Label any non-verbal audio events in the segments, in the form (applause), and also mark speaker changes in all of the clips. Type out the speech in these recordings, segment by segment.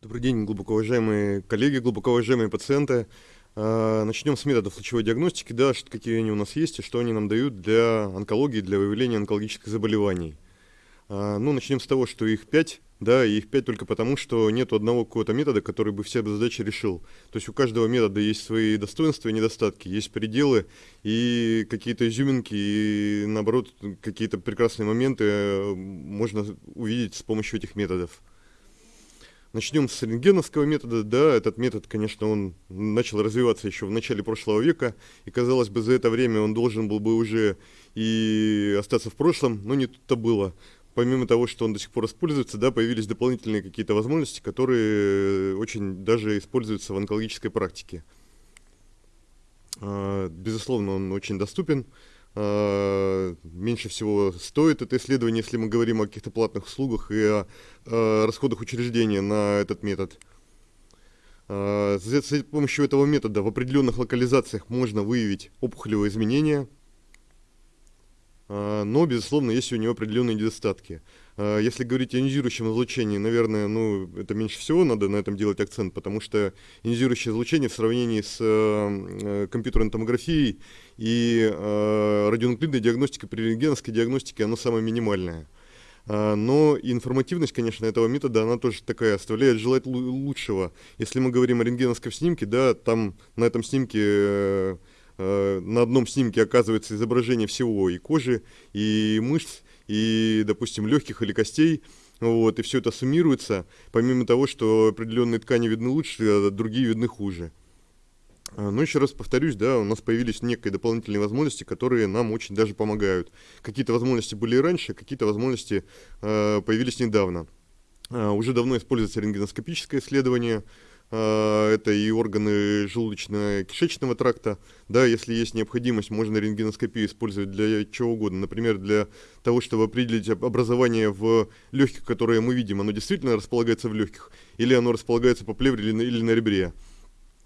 Speaker 1: Добрый день, глубоко уважаемые коллеги, глубоко уважаемые пациенты. А, начнем с методов лучевой диагностики, да, какие они у нас есть и что они нам дают для онкологии, для выявления онкологических заболеваний. А, ну, начнем с того, что их пять, да, и их пять только потому, что нет одного какого-то метода, который бы все задачи решил. То есть у каждого метода есть свои достоинства и недостатки, есть пределы и какие-то изюминки, и наоборот, какие-то прекрасные моменты э, можно увидеть с помощью этих методов. Начнем с рентгеновского метода. Да, этот метод, конечно, он начал развиваться еще в начале прошлого века, и, казалось бы, за это время он должен был бы уже и остаться в прошлом, но не тут-то было. Помимо того, что он до сих пор используется, да, появились дополнительные какие-то возможности, которые очень даже используются в онкологической практике. А, безусловно, он очень доступен. Э, меньше всего стоит это исследование, если мы говорим о каких-то платных услугах и о, о расходах учреждения на этот метод. Э, с помощью этого метода в определенных локализациях можно выявить опухолевые изменения, э, но, безусловно, есть у него определенные недостатки. А, если говорить о ионизирующем излучении, наверное, ну, это меньше всего надо на этом делать акцент, потому что ионизирующее излучение в сравнении с э, компьютерной томографией и э, радионуклидной диагностикой при рентгеновской диагностике, оно самое минимальное. А, но информативность, конечно, этого метода, она тоже такая, оставляет желать лучшего. Если мы говорим о рентгеновском снимке, да, там на этом снимке э, на одном снимке оказывается изображение всего и кожи, и мышц, и, допустим, легких или костей, вот, и все это суммируется, помимо того, что определенные ткани видны лучше, а другие видны хуже. А, но еще раз повторюсь, да, у нас появились некие дополнительные возможности, которые нам очень даже помогают. Какие-то возможности были и раньше, какие-то возможности э, появились недавно. Э, уже давно используется рентгеноскопическое исследование, это и органы желудочно-кишечного тракта. Да, если есть необходимость, можно рентгеноскопию использовать для чего угодно. Например, для того, чтобы определить образование в легких, которое мы видим, оно действительно располагается в легких, или оно располагается по плевре или, или на ребре.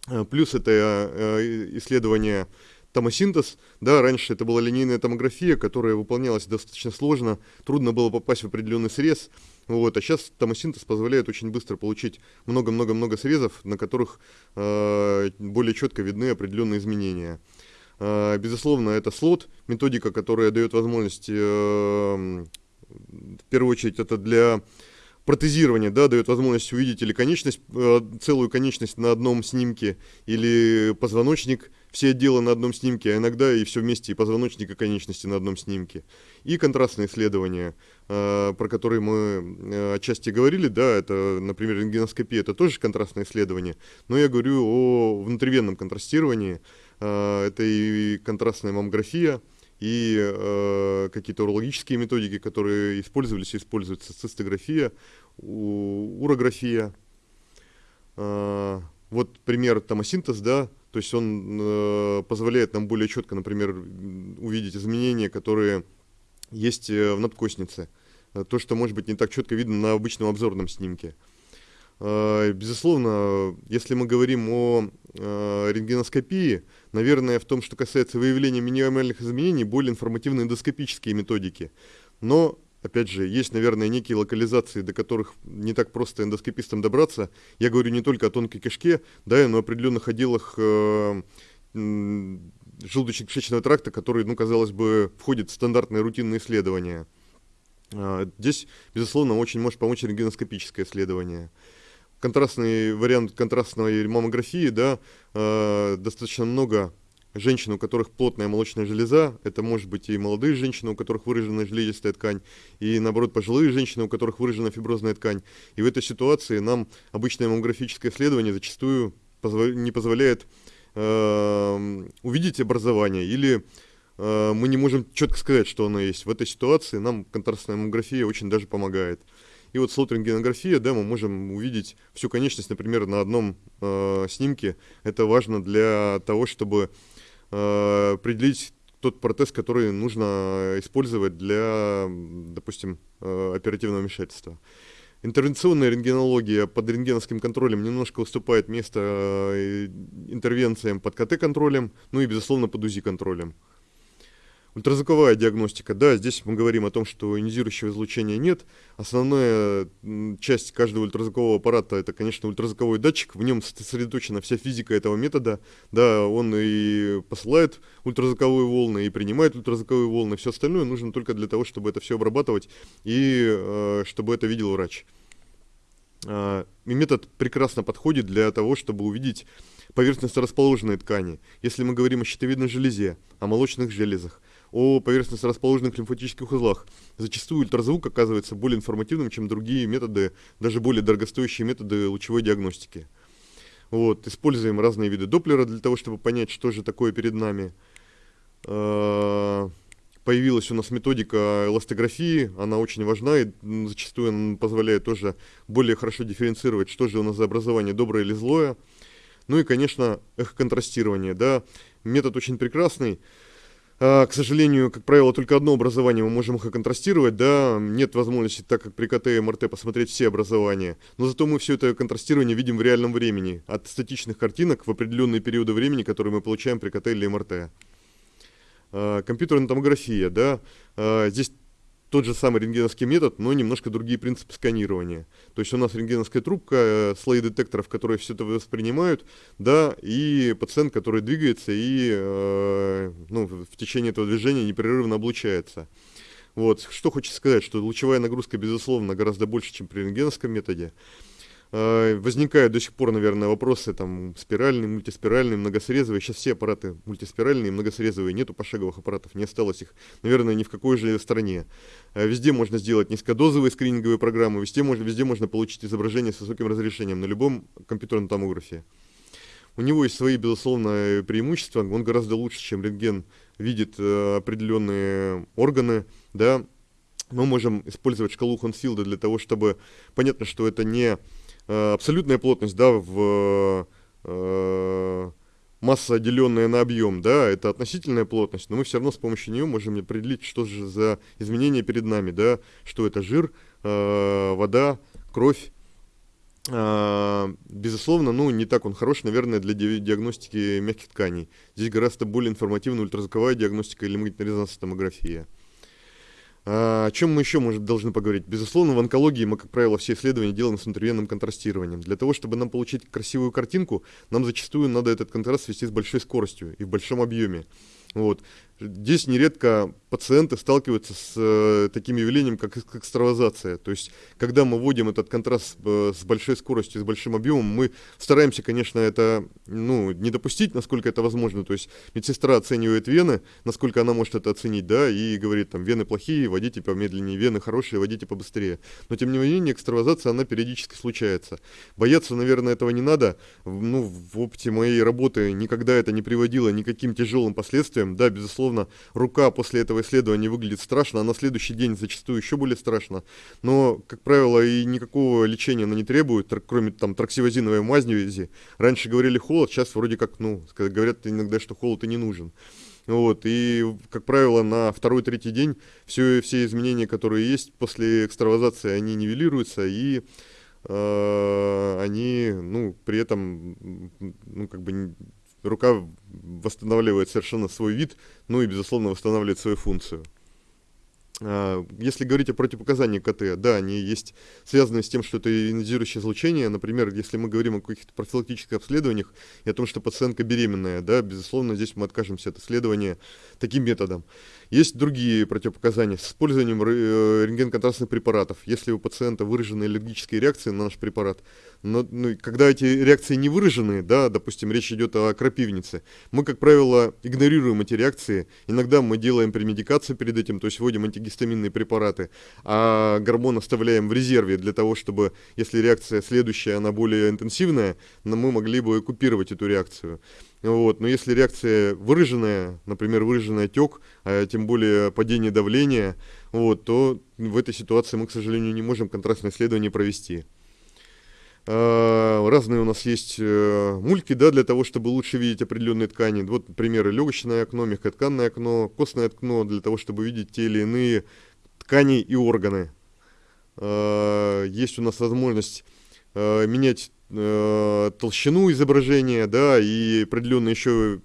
Speaker 1: А, плюс это э, исследование томосинтез, да, раньше это была линейная томография, которая выполнялась достаточно сложно, трудно было попасть в определенный срез, вот, а сейчас томосинтез позволяет очень быстро получить много-много-много срезов, на которых э, более четко видны определенные изменения. Э, безусловно, это слот, методика, которая дает возможность, э, в первую очередь, это для протезирования, да, дает возможность увидеть или конечность, э, целую конечность на одном снимке, или позвоночник – все отделы на одном снимке, а иногда и все вместе, и позвоночник, и конечности на одном снимке. И контрастные исследования, э, про которые мы э, отчасти говорили, да, это, например, рентгеноскопия, это тоже контрастное исследование, но я говорю о внутривенном контрастировании, это и контрастная маммография, и э, какие-то урологические методики, которые использовались и используются, цистография, урография. Э, вот пример томосинтез, да, то есть он э, позволяет нам более четко, например, увидеть изменения, которые есть э, в надкоснице. Э, то, что может быть не так четко видно на обычном обзорном снимке. Э, безусловно, если мы говорим о э, рентгеноскопии, наверное, в том, что касается выявления минимальных изменений, более информативные эндоскопические методики. Но опять же, есть, наверное, некие локализации, до которых не так просто эндоскопистам добраться. Я говорю не только о тонкой кишке, да, но о определенных отделах э, желудочно-кишечного тракта, которые, ну, казалось бы, входят в стандартные рутинные исследования. Э, здесь, безусловно, очень может помочь рентгеноскопическое исследование. Контрастный вариант контрастной маммографии, да, э, достаточно много женщин, у которых плотная молочная железа, это может быть и молодые женщины, у которых выражена железистая ткань, и наоборот пожилые женщины, у которых выражена фиброзная ткань. И в этой ситуации нам обычное маммографическое исследование зачастую не позволяет э, увидеть образование или э, мы не можем четко сказать, что оно есть. В этой ситуации нам контрастная маммография очень даже помогает. И вот слот-рентгенография, да, мы можем увидеть всю конечность, например, на одном э, снимке. Это важно для того, чтобы Э, определить тот протез, который нужно использовать для, допустим, э, оперативного вмешательства. Интервенционная рентгенология под рентгеновским контролем немножко уступает место э, интервенциям под КТ-контролем, ну и, безусловно, под УЗИ-контролем. Ультразвуковая диагностика, да, здесь мы говорим о том, что ионизирующего излучения нет. Основная часть каждого ультразвукового аппарата это, конечно, ультразвуковой датчик, в нем сосредоточена вся физика этого метода, да, он и посылает ультразвуковые волны, и принимает ультразвуковые волны, все остальное нужно только для того, чтобы это все обрабатывать и э, чтобы это видел врач. Э, и метод прекрасно подходит для того, чтобы увидеть поверхностно расположенные ткани. Если мы говорим о щитовидной железе, о молочных железах, о поверхностно расположенных лимфатических узлах. Зачастую ультразвук оказывается более информативным, чем другие методы, даже более дорогостоящие методы лучевой диагностики. Вот, используем разные виды Доплера для того, чтобы понять, что же такое перед нами. А, появилась у нас методика эластографии, она очень важна и зачастую позволяет тоже более хорошо дифференцировать, что же у нас за образование, доброе или злое. Ну и, конечно, эхоконтрастирование, да, метод очень прекрасный, к сожалению, как правило, только одно образование мы можем их контрастировать, да, нет возможности, так как при КТ и МРТ, посмотреть все образования, но зато мы все это контрастирование видим в реальном времени, от статичных картинок в определенные периоды времени, которые мы получаем при КТ или МРТ. А, компьютерная томография, да, а, здесь тот же самый рентгеновский метод, но немножко другие принципы сканирования. То есть у нас рентгеновская трубка, э, слои детекторов, которые все это воспринимают, да, и пациент, который двигается и э, ну, в течение этого движения непрерывно облучается. Вот. Что хочется сказать, что лучевая нагрузка, безусловно, гораздо больше, чем при рентгеновском методе. А, возникают до сих пор, наверное, вопросы там спиральные, мультиспиральные, многосрезовые. Сейчас все аппараты мультиспиральные, многосрезовые, нету пошаговых аппаратов, не осталось их, наверное, ни в какой же стране. А, везде можно сделать низкодозовые скрининговые программы, везде можно, везде можно получить изображение с высоким разрешением на любом компьютерном томографе. У него есть свои, безусловно, преимущества, он гораздо лучше, чем рентген видит э, определенные органы, да, мы можем использовать шкалу Хонсфилда для того, чтобы, понятно, что это не Э, абсолютная плотность, да, в э, масса, деленная на объем, да, это относительная плотность, но мы все равно с помощью нее можем определить, что же за изменения перед нами, да, что это жир, э, вода, кровь. Безусловно, ну, не так он хорош, наверное, для диагностики мягких тканей. Здесь гораздо более информативная ультразвуковая диагностика или магнитно-резонансная томография. А, о чем мы еще может, должны поговорить? Безусловно, в онкологии мы, как правило, все исследования делаем с интервенным контрастированием. Для того, чтобы нам получить красивую картинку, нам зачастую надо этот контраст вести с большой скоростью и в большом объеме. Вот. Здесь нередко пациенты сталкиваются с э, таким явлением, как экстравазация. То есть, когда мы вводим этот контраст э, с большой скоростью, с большим объемом, мы стараемся, конечно, это ну, не допустить, насколько это возможно. То есть, медсестра оценивает вены, насколько она может это оценить, да, и говорит, там, вены плохие, водите помедленнее, вены хорошие, водите побыстрее. Но, тем не менее, экстравазация, она периодически случается. Бояться, наверное, этого не надо. Ну, в опыте моей работы никогда это не приводило ни к каким тяжелым последствиям. Да, безусловно, безусловно, рука после этого исследования выглядит страшно, а на следующий день зачастую еще более страшно. Но, как правило, и никакого лечения она не требует, кроме там траксивозиновой мазни. Раньше говорили холод, сейчас вроде как, ну, говорят иногда, что холод и не нужен. Вот, и, как правило, на второй-третий день все, все изменения, которые есть после экстравазации, они нивелируются, и э, они, ну, при этом, ну, как бы рука восстанавливает совершенно свой вид, ну и, безусловно, восстанавливает свою функцию. А, если говорить о противопоказаниях КТ, да, они есть связаны с тем, что это ионизирующее излучение. Например, если мы говорим о каких-то профилактических обследованиях и о том, что пациентка беременная, да, безусловно, здесь мы откажемся от исследования таким методом. Есть другие противопоказания с использованием э, рентген-контрастных препаратов. Если у пациента выражены аллергические реакции на наш препарат, но ну, когда эти реакции не выражены, да, допустим, речь идет о крапивнице, мы, как правило, игнорируем эти реакции. Иногда мы делаем премедикацию перед этим, то есть вводим антигистаминные препараты, а гормон оставляем в резерве для того, чтобы, если реакция следующая, она более интенсивная, мы могли бы купировать эту реакцию. Вот. Но если реакция выраженная, например, выраженный отек, а тем более падение давления, вот, то в этой ситуации мы, к сожалению, не можем контрастное исследование провести. А, разные у нас есть э, мульки, да, для того, чтобы лучше видеть определенные ткани. Вот примеры легочное окно, мягкотканное окно, костное окно, для того, чтобы видеть те или иные ткани и органы. А, есть у нас возможность э, менять э, толщину изображения, да, и определенные еще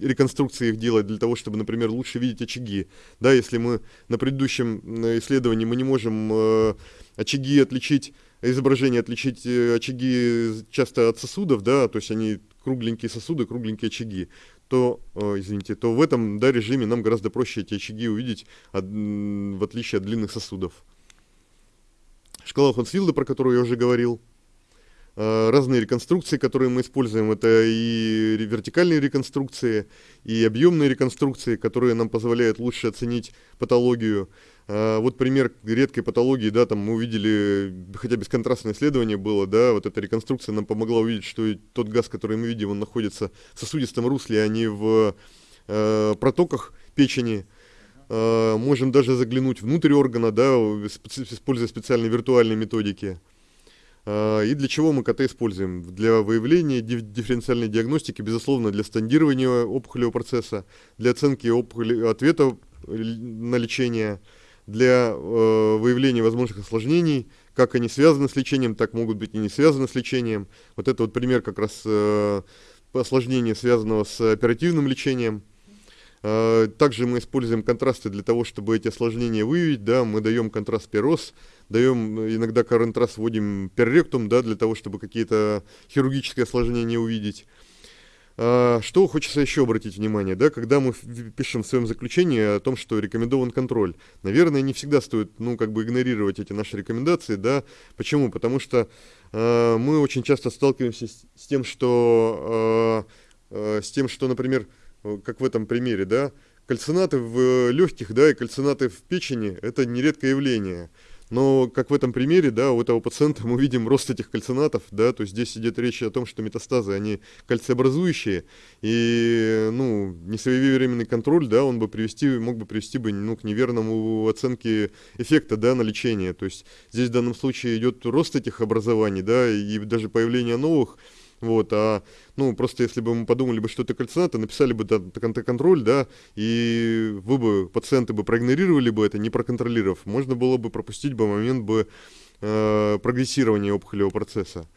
Speaker 1: реконструкции их делать для того, чтобы, например, лучше видеть очаги. Да, если мы на предыдущем исследовании мы не можем э, очаги отличить, изображение отличить э, очаги часто от сосудов, да, то есть они кругленькие сосуды, кругленькие очаги, то, э, извините, то в этом да, режиме нам гораздо проще эти очаги увидеть, от, в отличие от длинных сосудов. Шкала Хонсфилда, про которую я уже говорил, разные реконструкции, которые мы используем. Это и вертикальные реконструкции, и объемные реконструкции, которые нам позволяют лучше оценить патологию. Э, вот пример редкой патологии, да, там мы увидели, хотя бесконтрастное исследование было, да, вот эта реконструкция нам помогла увидеть, что тот газ, который мы видим, он находится в сосудистом русле, а не в э, протоках печени. Э, можем даже заглянуть внутрь органа, да, используя специальные виртуальные методики. А, и для чего мы КТ используем? Для выявления дифференциальной диагностики, безусловно, для стандирования опухолевого процесса, для оценки опухоли, ответа э, на лечение, для э, выявления возможных осложнений, как они связаны с лечением, так могут быть и не связаны с лечением. Вот это вот пример как раз э, осложнения, связанного с оперативным лечением. Э, также мы используем контрасты для того, чтобы эти осложнения выявить. Да, мы даем контраст перос, даем иногда контраст вводим перректум, да, для того, чтобы какие-то хирургические осложнения увидеть. А, что хочется еще обратить внимание, да, когда мы пишем в своем заключении о том, что рекомендован контроль, наверное, не всегда стоит, ну, как бы игнорировать эти наши рекомендации, да, почему? Потому что э, мы очень часто сталкиваемся с, с тем, что, э, э, с тем, что, например, Э, как в этом примере, да, кальцинаты в легких, да, и кальцинаты в печени – это нередкое явление. Но, как в этом примере, да, у этого пациента мы видим рост этих кальцинатов, да, то есть здесь идет речь о том, что метастазы, они кальциобразующие, и, ну, несвоевременный контроль, да, он бы привести, мог бы привести бы, ну, к неверному оценке эффекта, да, на лечение. То есть здесь в данном случае идет рост этих образований, да, и даже появление новых, вот, а, ну, просто если бы мы подумали бы, что это кальцинаты, написали бы да, контроль, да, и вы бы, пациенты бы проигнорировали бы это, не проконтролировав, можно было бы пропустить бы момент бы э, прогрессирования опухолевого процесса.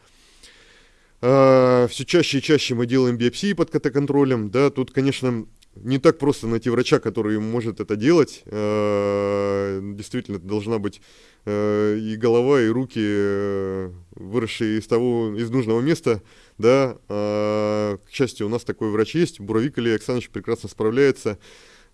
Speaker 1: Э, все чаще и чаще мы делаем биопсии под КТ-контролем, да, тут, конечно, не так просто найти врача, который может это делать. Э, действительно, должна быть э, и голова, и руки, э, выросшие из того, из нужного места, да. К счастью, у нас такой врач есть, Буровик Илья Александрович прекрасно справляется.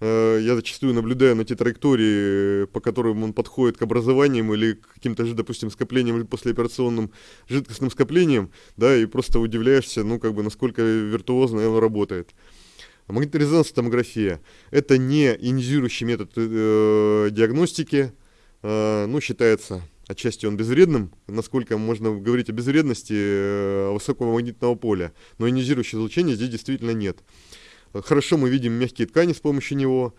Speaker 1: Я зачастую наблюдаю на те траектории, по которым он подходит к образованиям или к каким-то же, допустим, скоплениям или послеоперационным жидкостным скоплениям, да, и просто удивляешься, ну, как бы, насколько виртуозно он работает. Магнитно-резонансная томография – это не ионизирующий метод э, диагностики, э, ну, считается отчасти он безвредным, насколько можно говорить о безвредности э, высокого магнитного поля, но ионизирующего излучения здесь действительно нет. Хорошо мы видим мягкие ткани с помощью него,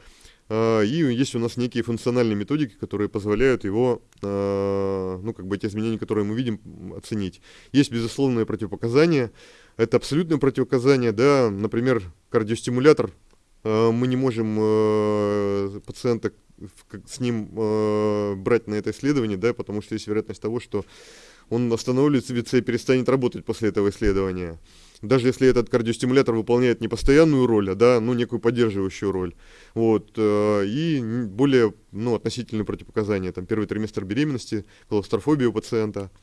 Speaker 1: и есть у нас некие функциональные методики, которые позволяют его, э, ну, как бы эти изменения, которые мы видим, оценить. Есть безусловные противопоказания, это абсолютное противоказание, да, например, кардиостимулятор, э, мы не можем пациента с ним брать на это исследование, да, потому что есть вероятность того, что он остановится и перестанет работать после этого исследования. Даже если этот кардиостимулятор выполняет не постоянную роль, а да, ну, некую поддерживающую роль. Вот, и более, ну, относительные противопоказания, там, первый триместр беременности, клаустрофобия у пациента –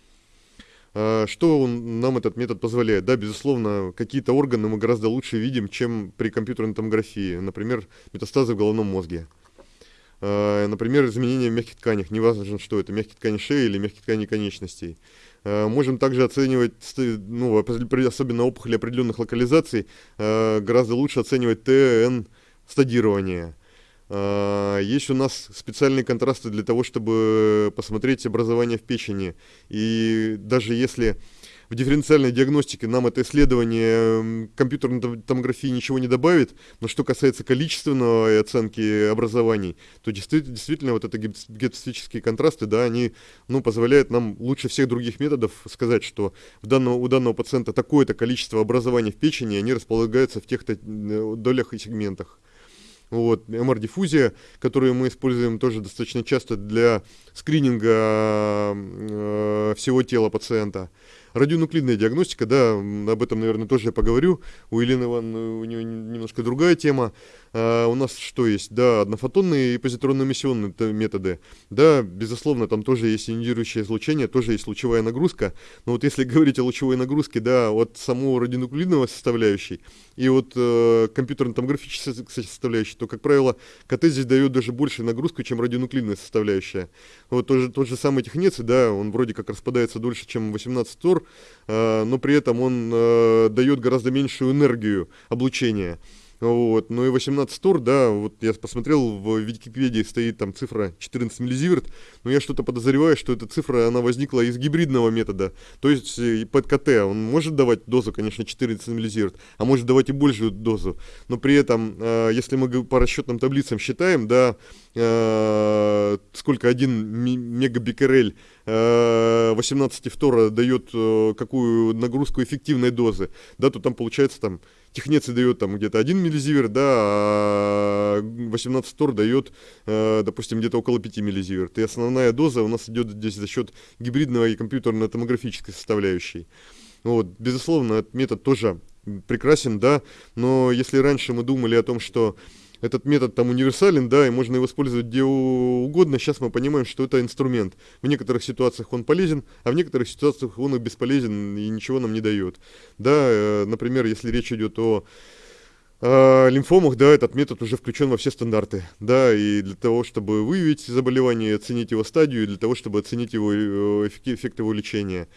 Speaker 1: а, что он, нам этот метод позволяет? Да, безусловно, какие-то органы мы гораздо лучше видим, чем при компьютерной томографии. Например, метастазы в головном мозге. А, например, изменения в мягких тканях. Неважно, что это, мягкие ткани шеи или мягкие ткани конечностей. А, можем также оценивать, ну, особенно опухоли определенных локализаций, гораздо лучше оценивать ТН стадирование. А, есть у нас специальные контрасты для того, чтобы посмотреть образование в печени. И даже если в дифференциальной диагностике нам это исследование компьютерной томографии ничего не добавит, но что касается количественной оценки образований, то действительно, действительно вот это гипотетические контрасты, да, они ну, позволяют нам лучше всех других методов сказать, что в данного, у данного пациента такое-то количество образований в печени, они располагаются в тех-то э, долях и сегментах. Вот, MR-диффузия, которую мы используем тоже достаточно часто для скрининга э, всего тела пациента. Радионуклидная диагностика, да, об этом, наверное, тоже я поговорю. У Елены Ивановны у нее немножко другая тема. А, у нас что есть? Да, однофотонные и позитронно-эмиссионные методы. Да, безусловно, там тоже есть ионизирующее излучение, тоже есть лучевая нагрузка. Но вот если (laughs) говорить о лучевой нагрузке, да, от самого радионуклидного составляющей и от э, компьютерно-томографической составляющей, то, как правило, КТ здесь дает даже большую нагрузку, чем радионуклидная составляющая. Вот тот же, тот же самый технеций, да, он вроде как распадается дольше, чем 18 тор, э, но при этом он э, дает гораздо меньшую энергию облучения. Вот. Ну и 18 тур, да, вот я посмотрел, в Википедии стоит там цифра 14 миллизиверт, но я что-то подозреваю, что эта цифра, она возникла из гибридного метода, то есть э, под КТ он может давать дозу, конечно, 14 миллизиверт, а может давать и большую дозу, но при этом, если мы по расчетным таблицам считаем, да, сколько один мегабикерель 18 фтора дает какую нагрузку эффективной дозы, да, то там получается там Технеций дает там где-то 1 миллизиверт, да, а 18 тор дает, э, допустим, где-то около 5 миллизиверт. И основная доза у нас идет здесь за счет гибридного и компьютерно-томографической составляющей. Вот, безусловно, этот метод тоже прекрасен, да, но если раньше мы думали о том, что этот метод там универсален, да, и можно его использовать где угодно. Сейчас мы понимаем, что это инструмент. В некоторых ситуациях он полезен, а в некоторых ситуациях он и бесполезен и ничего нам не дает. Да, э, например, если речь идет о э, лимфомах, да, этот метод уже включен во все стандарты, да, и для того, чтобы выявить заболевание, оценить его стадию, и для того, чтобы оценить его э, эффект его лечения.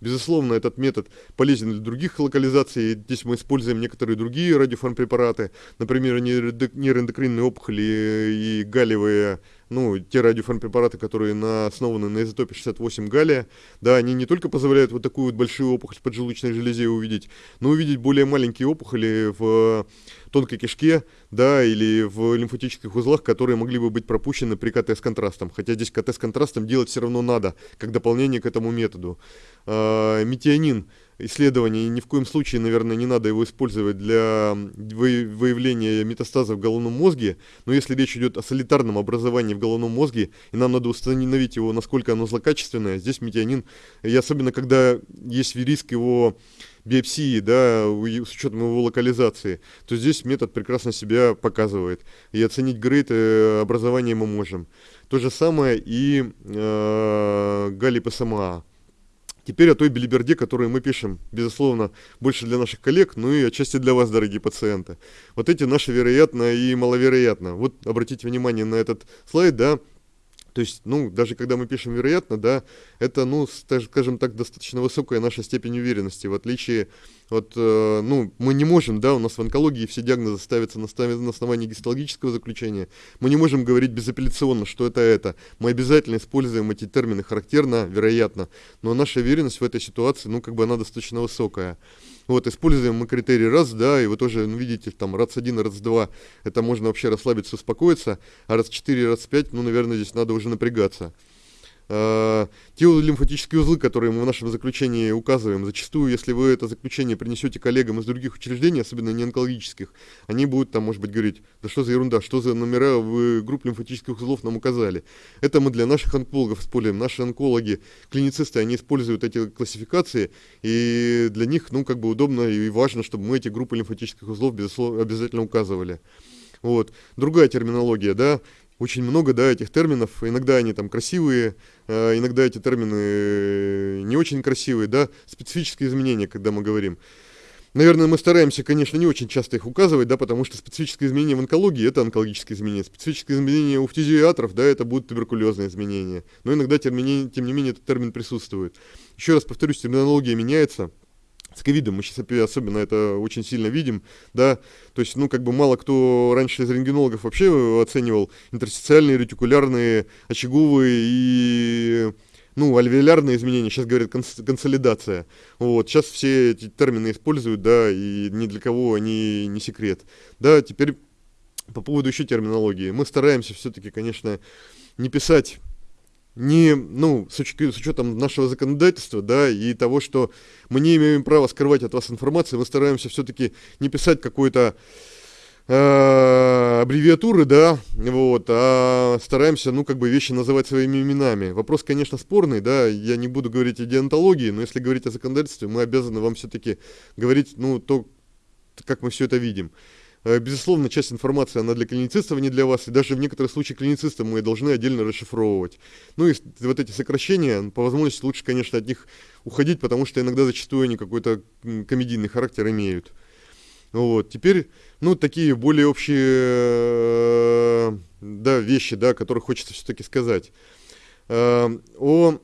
Speaker 1: Безусловно, этот метод полезен для других локализаций. Здесь мы используем некоторые другие радиофармпрепараты, например, нейроэндокринные опухоли и галлиевые ну, те радиофармпрепараты, которые на, основаны на изотопе 68 галлия, да, они не только позволяют вот такую вот большую опухоль в поджелудочной железе увидеть, но увидеть более маленькие опухоли в тонкой кишке, да, или в лимфатических узлах, которые могли бы быть пропущены при КТ с контрастом. Хотя здесь КТ с контрастом делать все равно надо, как дополнение к этому методу. А, метионин исследование, и ни в коем случае, наверное, не надо его использовать для выявления метастаза в головном мозге, но если речь идет о солитарном образовании в головном мозге, и нам надо установить его, насколько оно злокачественное, здесь метионин, и особенно когда есть риск его биопсии, да, с учетом его локализации, то здесь метод прекрасно себя показывает. И оценить грейд э, образования мы можем. То же самое и э, галлипосома. Теперь о той билиберде, которую мы пишем, безусловно, больше для наших коллег, ну и отчасти для вас, дорогие пациенты. Вот эти наши вероятно и маловероятно. Вот обратите внимание на этот слайд, да, то есть, ну, даже когда мы пишем вероятно, да, это, ну, скажем так, достаточно высокая наша степень уверенности, в отличие от, э, ну, мы не можем, да, у нас в онкологии все диагнозы ставятся на, на основании гистологического заключения, мы не можем говорить безапелляционно, что это это, мы обязательно используем эти термины характерно, вероятно, но наша уверенность в этой ситуации, ну, как бы она достаточно высокая. Вот, используем мы критерий раз, да, и вы тоже ну, видите, там, РАЦ-1, РАЦ-2, это можно вообще расслабиться, успокоиться, а РАЦ-4 РАЦ-5, ну, наверное, здесь надо уже напрягаться. Э, те лимфатические узлы, которые мы в нашем заключении указываем, зачастую, если вы это заключение принесете коллегам из других учреждений, особенно не онкологических, они будут там, может быть, говорить, да что за ерунда, что за номера вы групп лимфатических узлов нам указали. Это мы для наших онкологов используем. Наши онкологи, клиницисты, они используют эти классификации, и для них, ну, как бы удобно и важно, чтобы мы эти группы лимфатических узлов обязательно указывали. Вот. Другая терминология, да, очень много, да, этих терминов. Иногда они там красивые, э, иногда эти термины не очень красивые, да. Специфические изменения, когда мы говорим. Наверное, мы стараемся, конечно, не очень часто их указывать, да, потому что специфические изменения в онкологии – это онкологические изменения. Специфические изменения у фтизиатров, да, это будут туберкулезные изменения. Но иногда, тем не менее, этот термин присутствует. Еще раз повторюсь, терминология меняется – с ковидом мы сейчас особенно это очень сильно видим, да, то есть, ну, как бы мало кто раньше из рентгенологов вообще оценивал интерстициальные, ретикулярные, очаговые и ну, альвеолярные изменения, сейчас говорят конс консолидация. Вот, сейчас все эти термины используют, да, и ни для кого они не секрет. Да, теперь по поводу еще терминологии. Мы стараемся все-таки, конечно, не писать не, ну, с, уч с учетом нашего законодательства, да, и того, что мы не имеем права скрывать от вас информацию, мы стараемся все-таки не писать какой-то э, аббревиатуры, да, вот, а стараемся, ну, как бы вещи называть своими именами. Вопрос, конечно, спорный, да, я не буду говорить о деонтологии, но если говорить о законодательстве, мы обязаны вам все-таки говорить, ну, то, как мы все это видим. Э, безусловно, часть информации, она для клиницистов, а не для вас, и даже в некоторых случаях клиницистов мы должны отдельно расшифровывать. Ну и вот эти сокращения, по возможности лучше, конечно, от них уходить, потому что иногда зачастую они какой-то комедийный характер имеют. Вот, теперь, ну, такие более общие, э, да, вещи, да, которые хочется все-таки сказать. Э, о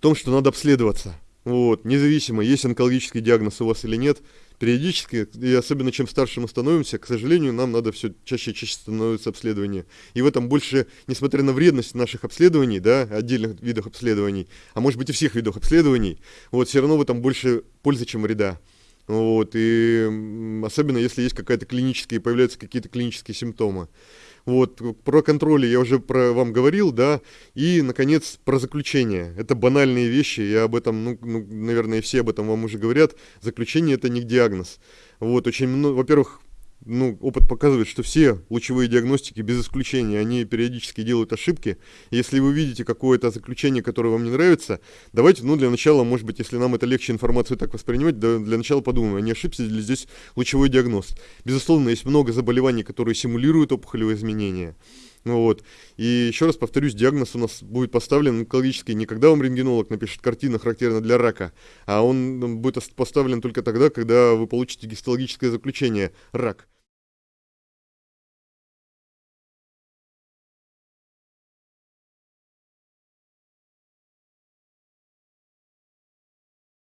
Speaker 1: том, что надо обследоваться. Вот, независимо, есть онкологический диагноз у вас или нет, периодически, и особенно чем старше мы становимся, к сожалению, нам надо все чаще и чаще становится обследование. И в этом больше, несмотря на вредность наших обследований, да, отдельных видов обследований, а может быть и всех видов обследований, вот все равно в этом больше пользы, чем вреда. Вот, и особенно если есть какая-то клиническая, появляются какие-то клинические симптомы. Вот, про контроль я уже про вам говорил, да, и, наконец, про заключение. Это банальные вещи, я об этом, ну, ну наверное, все об этом вам уже говорят. Заключение – это не диагноз. Вот, очень много, во-первых, ну, опыт показывает, что все лучевые диагностики, без исключения, они периодически делают ошибки. Если вы видите какое-то заключение, которое вам не нравится, давайте, ну, для начала, может быть, если нам это легче информацию так воспринимать, да, для начала подумаем, а не ошибся ли здесь лучевой диагноз. Безусловно, есть много заболеваний, которые симулируют опухолевые изменения. Ну вот. И еще раз повторюсь, диагноз у нас будет поставлен онкологический не когда вам рентгенолог напишет картина, характерна для рака, а он будет поставлен только тогда, когда вы получите гистологическое заключение – рак.